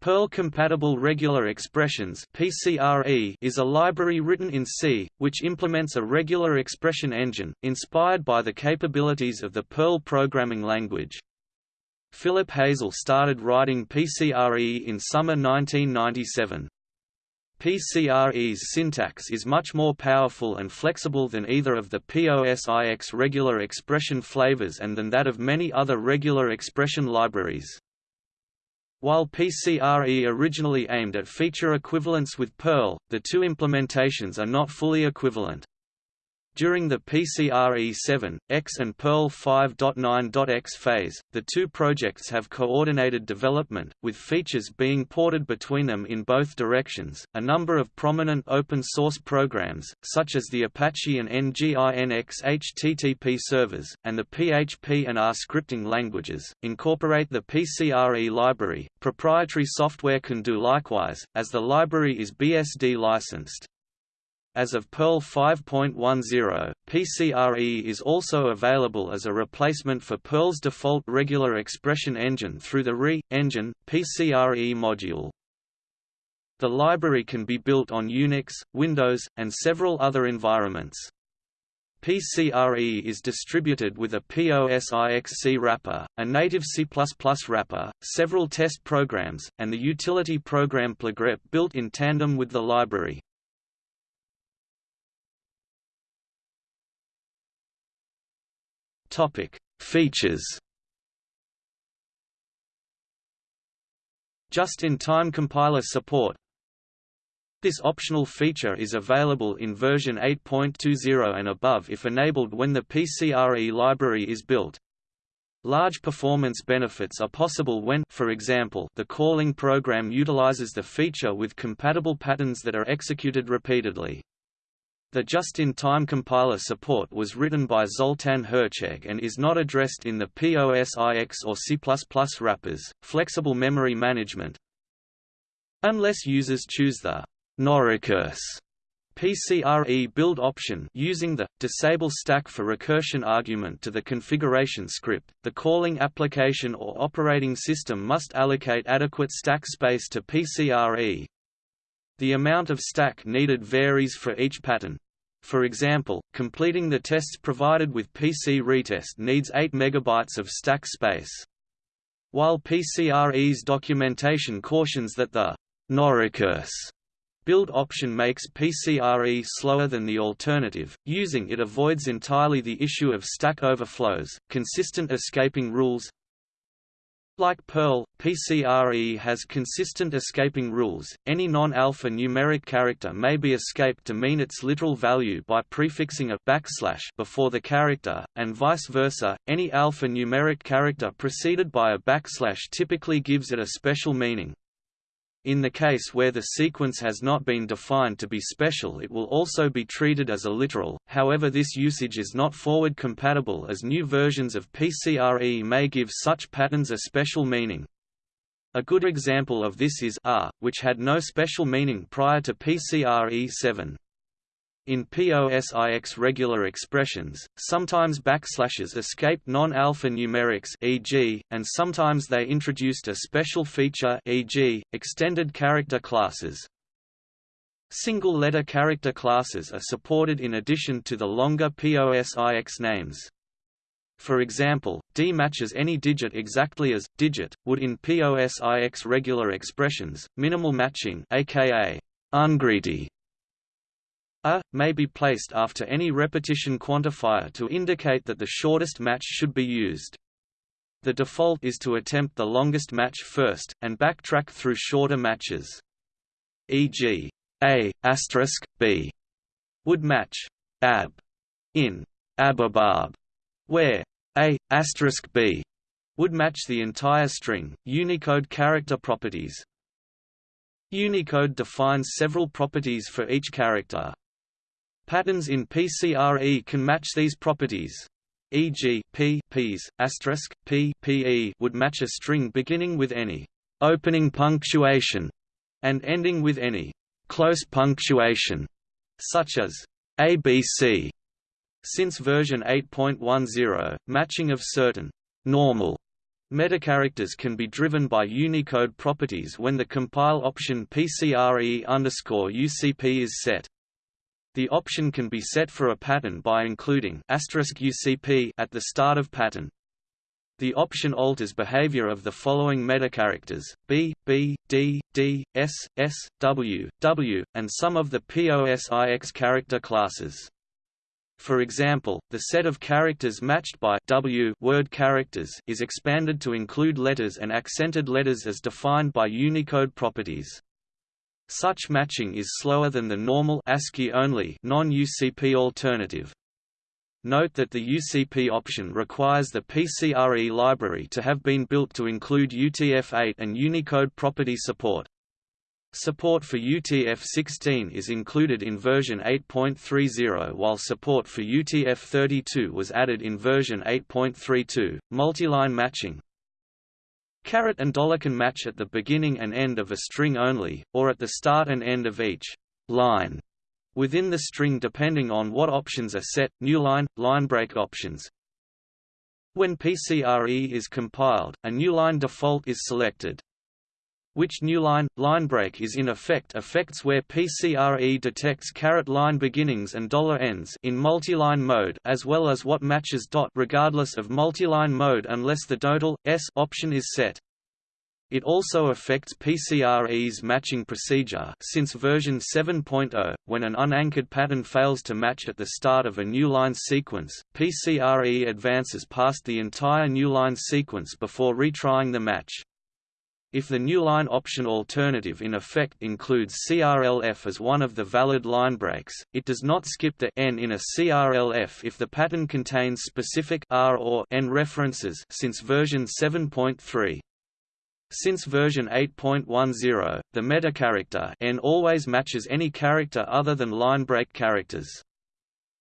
Perl-compatible regular expressions (PCRE) is a library written in C, which implements a regular expression engine, inspired by the capabilities of the Perl programming language. Philip Hazel started writing PCRE in summer 1997. PCRE's syntax is much more powerful and flexible than either of the POSIX regular expression flavors and than that of many other regular expression libraries. While PCRE originally aimed at feature equivalence with Perl, the two implementations are not fully equivalent. During the PCRE 7, X and Perl 5.9.x phase, the two projects have coordinated development, with features being ported between them in both directions. A number of prominent open source programs, such as the Apache and NGINX HTTP servers, and the PHP and R scripting languages, incorporate the PCRE library. Proprietary software can do likewise, as the library is BSD licensed. As of Perl 5.10, PCRE is also available as a replacement for Perl's default regular expression engine through the RE engine PCRE module. The library can be built on Unix, Windows, and several other environments. PCRE is distributed with a POSIX wrapper, a native C++ wrapper, several test programs, and the utility program plgrep built in tandem with the library. Topic: Features. Just-in-time compiler support. This optional feature is available in version 8.20 and above if enabled when the PCRE library is built. Large performance benefits are possible when for example, the calling program utilizes the feature with compatible patterns that are executed repeatedly. The just-in-time compiler support was written by Zoltan Herczeg and is not addressed in the POSIX or C++ wrappers. Flexible memory management Unless users choose the noRecurse PCRE build option using the disable stack for recursion argument to the configuration script, the calling application or operating system must allocate adequate stack space to PCRE, the amount of stack needed varies for each pattern. For example, completing the tests provided with pcretest needs 8 MB of stack space. While PCRE's documentation cautions that the noRecurse build option makes PCRE slower than the alternative, using it avoids entirely the issue of stack overflows, consistent escaping rules, like Perl, PCRE has consistent escaping rules. Any non-alpha numeric character may be escaped to mean its literal value by prefixing a backslash before the character, and vice versa. Any alpha numeric character preceded by a backslash typically gives it a special meaning. In the case where the sequence has not been defined to be special it will also be treated as a literal, however this usage is not forward compatible as new versions of PCRE may give such patterns a special meaning. A good example of this is R, which had no special meaning prior to PCRE 7. In POSIX regular expressions, sometimes backslashes escape non-alpha numerics e.g., and sometimes they introduced a special feature e.g., extended character classes. Single-letter character classes are supported in addition to the longer POSIX names. For example, D matches any digit exactly as digit would in POSIX regular expressions. Minimal matching, aka ungreedy, a may be placed after any repetition quantifier to indicate that the shortest match should be used. The default is to attempt the longest match first, and backtrack through shorter matches. E.g., A B would match ab in ababab, where A B would match the entire string. Unicode character properties Unicode defines several properties for each character, Patterns in PCRE can match these properties. E.g., p p's, asterisk, p would match a string beginning with any opening punctuation and ending with any close punctuation, such as ABC. Since version 8.10, matching of certain normal Metacharacters can be driven by Unicode properties when the compile option PCRE UCP is set. The option can be set for a pattern by including UCP at the start of pattern. The option alters behavior of the following metacharacters, B, B, D, D, S, S, W, W, and some of the POSIX character classes. For example, the set of characters matched by W word characters is expanded to include letters and accented letters as defined by Unicode properties. Such matching is slower than the normal ASCII-only non-UCP alternative. Note that the UCP option requires the PCRE library to have been built to include UTF-8 and Unicode property support. Support for UTF-16 is included in version 8.30 while support for UTF-32 was added in version 8.32. Multiline matching Caret and dollar can match at the beginning and end of a string only, or at the start and end of each line within the string depending on what options are set, new line, line break options. When PCRE is compiled, a new line default is selected. Which new line, line break is in effect affects where PCRE detects caret line beginnings and dollar ends in multiline mode as well as what matches dot regardless of multiline mode unless the DOTALL s option is set. It also affects PCRE's matching procedure since version 7.0, when an unanchored pattern fails to match at the start of a new line sequence, PCRE advances past the entire new line sequence before retrying the match. If the new line option alternative in effect includes CRLF as one of the valid line breaks, it does not skip the n in a CRLF if the pattern contains specific R or n references since version 7.3. Since version 8.10, the metacharacter n always matches any character other than line break characters.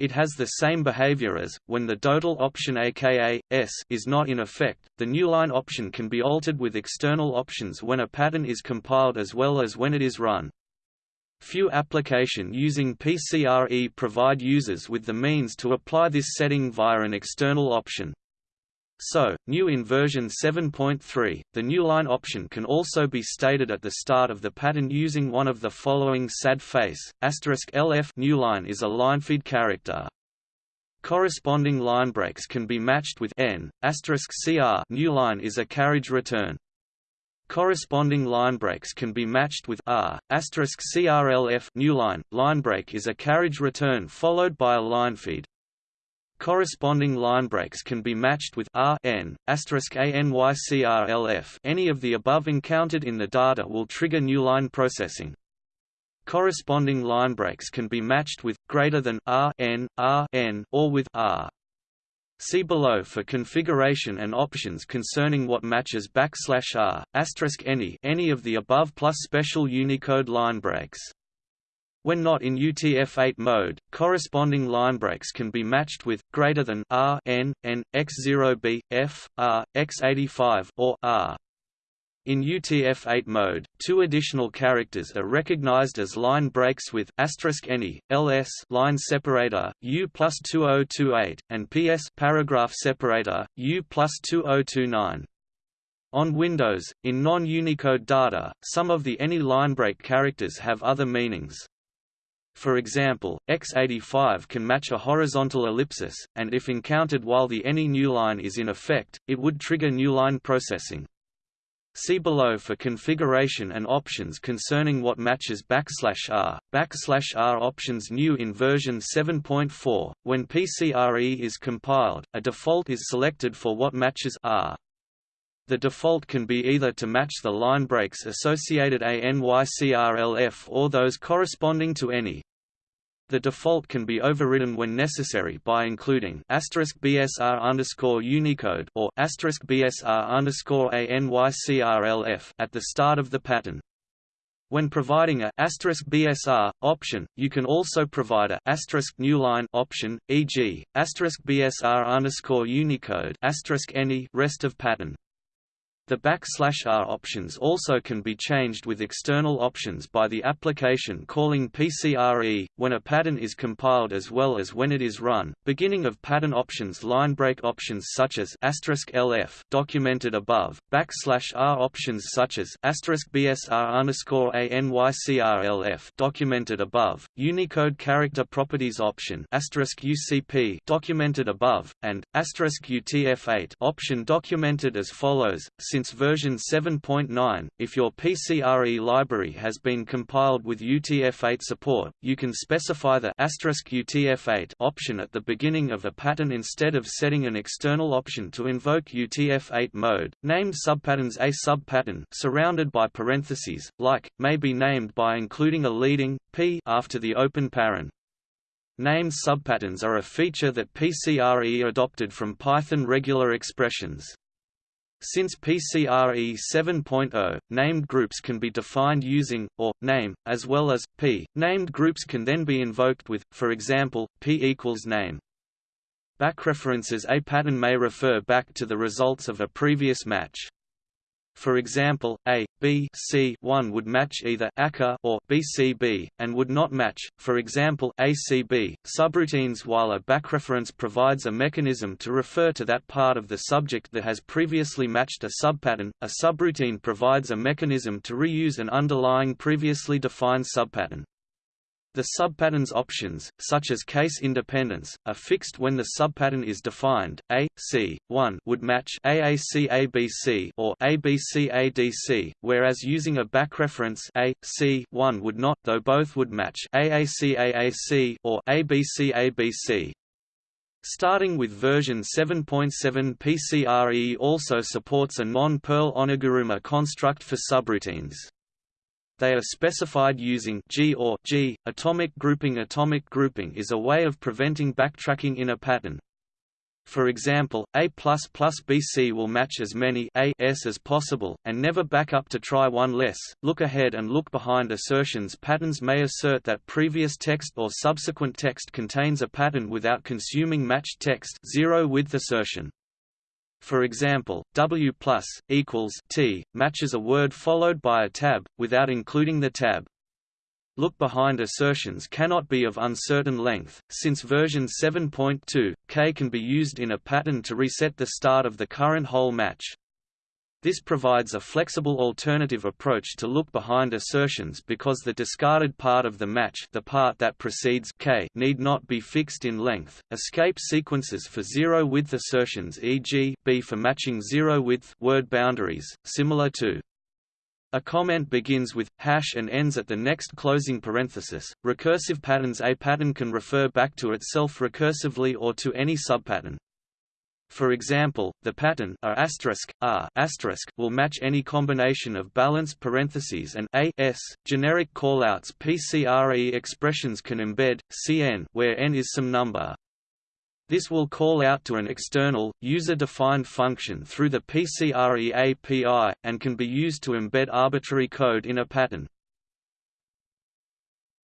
It has the same behavior as, when the DOTALL option aka, s is not in effect, the new line option can be altered with external options when a pattern is compiled as well as when it is run. Few application using PCRE provide users with the means to apply this setting via an external option. So, new in version 7.3, the new line option can also be stated at the start of the pattern using one of the following sad face, LF new line is a linefeed character. Corresponding line breaks can be matched with n, CR new line is a carriage return. Corresponding line breaks can be matched with R, CRLF new line, line break is a carriage return followed by a line feed. Corresponding line breaks can be matched with R n ANYCRLF. Any of the above encountered in the data will trigger new line processing. Corresponding line breaks can be matched with greater than R n R n or with R. See below for configuration and options concerning what matches backslash R asterisk any any of the above plus special Unicode line breaks. When not in UTF-8 mode, corresponding line breaks can be matched with greater than R n n x0b f r x85 or R. In UTF-8 mode, two additional characters are recognized as line breaks with any ls line separator u plus 2028 and ps paragraph separator u plus 2029. On Windows, in non-Unicode data, some of the any line break characters have other meanings. For example, x85 can match a horizontal ellipsis, and if encountered while the any new line is in effect, it would trigger new line processing. See below for configuration and options concerning what matches backslash r. Backslash r options new in version 7.4. When PCRE is compiled, a default is selected for what matches r. The default can be either to match the line breaks associated ANYCRLF or those corresponding to any. The default can be overridden when necessary by including asterisk BSR underscore Unicode or asterisk BSR underscore ANYCRLF at the start of the pattern. When providing a asterisk BSR option, you can also provide a new line option, e.g., asterisk BSR underscore Unicode asterisk any rest of pattern. The backslash r options also can be changed with external options by the application calling PCRE, when a pattern is compiled as well as when it is run. Beginning of pattern options line break options such as LF documented above, backslash r options such as BSR underscore ANYCRLF documented above, Unicode character properties option UCP documented above, and UTF-8 option documented as follows. Since version 7.9, if your PCRE library has been compiled with UTF-8 support, you can specify the UTF-8 option at the beginning of a pattern instead of setting an external option to invoke UTF-8 mode. Named subpatterns A subpattern surrounded by parentheses, like, may be named by including a leading p after the open paren. Named subpatterns are a feature that PCRE adopted from Python regular expressions. Since PCRE 7.0, named groups can be defined using, or, name, as well as, p. Named groups can then be invoked with, for example, p equals name. Backreferences A pattern may refer back to the results of a previous match. For example, A, B C 1 would match either ACA or BCB, and would not match, for example ACB, subroutines while a backreference provides a mechanism to refer to that part of the subject that has previously matched a subpattern, a subroutine provides a mechanism to reuse an underlying previously defined subpattern. The subpattern's options, such as case independence, are fixed when the subpattern is defined. A, C, 1 would match AAC-ABC or ABC-ADC, whereas using a backreference A, C, 1 would not, though both would match AAC-AAC or ABC-ABC. Starting with version 7.7 PCRE also supports a non-Perl oniguruma construct for subroutines. They are specified using G or G. Atomic grouping Atomic grouping is a way of preventing backtracking in a pattern. For example, A++ BC will match as many A S as possible, and never back up to try one less. Look ahead and look behind assertions Patterns may assert that previous text or subsequent text contains a pattern without consuming matched text zero width assertion. For example, W plus, equals T, matches a word followed by a tab, without including the tab. Look behind assertions cannot be of uncertain length, since version 7.2, K can be used in a pattern to reset the start of the current whole match. This provides a flexible alternative approach to look behind assertions because the discarded part of the match the part that precedes k need not be fixed in length. Escape sequences for zero-width assertions e.g., b for matching zero-width word boundaries, similar to a comment begins with hash and ends at the next closing parenthesis. Recursive patterns A pattern can refer back to itself recursively or to any subpattern. For example, the pattern R R will match any combination of balanced parentheses and a s. Generic callouts PCRE expressions can embed cn where n is some number. This will call out to an external, user-defined function through the PCRE API, and can be used to embed arbitrary code in a pattern.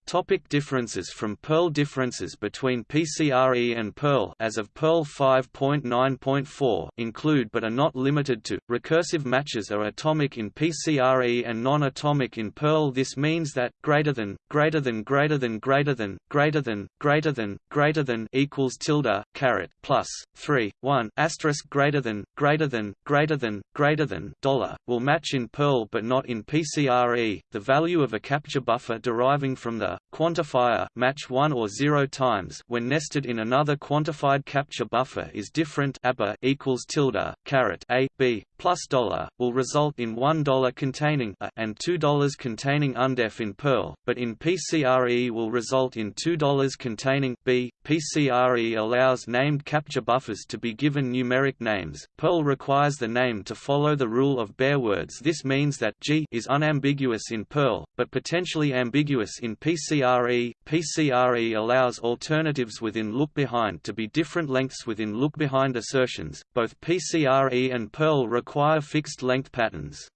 Topic differences from Perl Differences between PCRE and Perl as of Perl 5.9.4 include but are not limited to, recursive matches are atomic in PCRE and non-atomic in Perl This means that, greater than, greater than greater than greater than, greater than, greater than, greater than equals tilde, caret, plus, 3, 1, asterisk greater than, greater than, greater than, greater than, dollar, will match in Perl but not in PCRE. The value of a capture buffer deriving from the quantifier match 1 or 0 times. When nested in another quantified capture buffer is different equals tilde caret a b plus dollar will result in one dollar containing a and two dollars containing undef in Perl, but in PCRE will result in two dollars containing b. PCRE allows named capture buffers to be given numeric names. Perl requires the name to follow the rule of bare words. This means that G is unambiguous in Perl, but potentially ambiguous in PCRE. PCRE allows alternatives within look behind to be different lengths within look behind assertions. Both PCRE and Perl require fixed length patterns.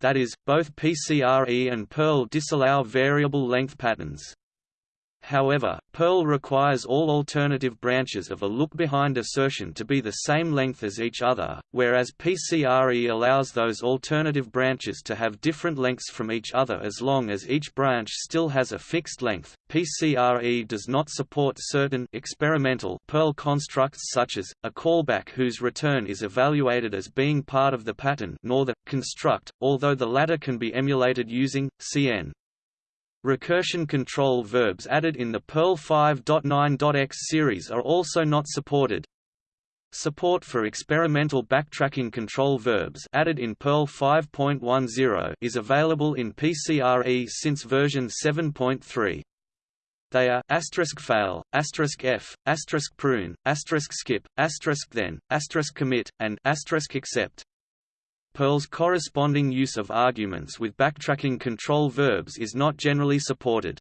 That is, both PCRE and Perl disallow variable length patterns. However, Perl requires all alternative branches of a look-behind assertion to be the same length as each other, whereas PCRE allows those alternative branches to have different lengths from each other as long as each branch still has a fixed length. PCRE does not support certain experimental Perl constructs such as, a callback whose return is evaluated as being part of the pattern nor the construct, although the latter can be emulated using, CN. Recursion control verbs added in the Perl 5.9.x series are also not supported. Support for experimental backtracking control verbs added in Perl 5.10 is available in PCRE since version 7.3. They are asterisk fail, asterisk f, asterisk prune, asterisk skip, asterisk then, asterisk commit, and asterisk accept. Perl's corresponding use of arguments with backtracking control verbs is not generally supported.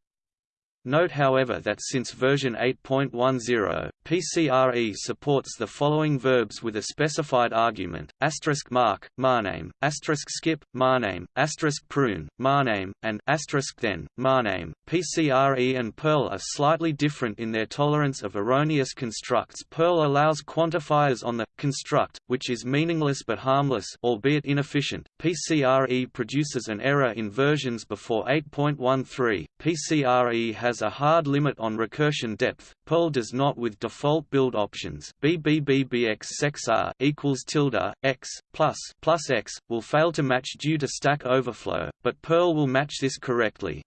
Note however that since version 8.10, PCRE supports the following verbs with a specified argument, asterisk mark, markname, asterisk skip, markname, asterisk prune, markname, and asterisk then, markname. PCRE and Perl are slightly different in their tolerance of erroneous constructs Perl allows quantifiers on the construct, which is meaningless but harmless albeit inefficient. PCRE produces an error in versions before 8.13. PCRE has has a hard limit on recursion depth. Perl does not with default build options. BBBBX equals tilde x plus plus x will fail to match due to stack overflow, but Perl will match this correctly.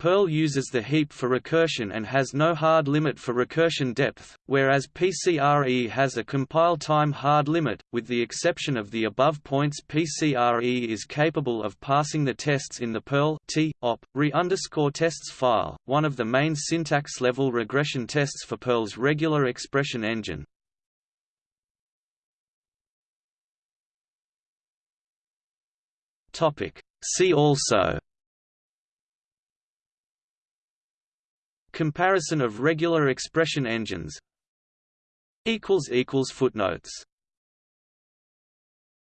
Perl uses the heap for recursion and has no hard limit for recursion depth, whereas PCRE has a compile time hard limit. With the exception of the above points, PCRE is capable of passing the tests in the Perl t op re tests file, one of the main syntax level regression tests for Perl's regular expression engine. Topic. See also Comparison of regular expression engines. Footnotes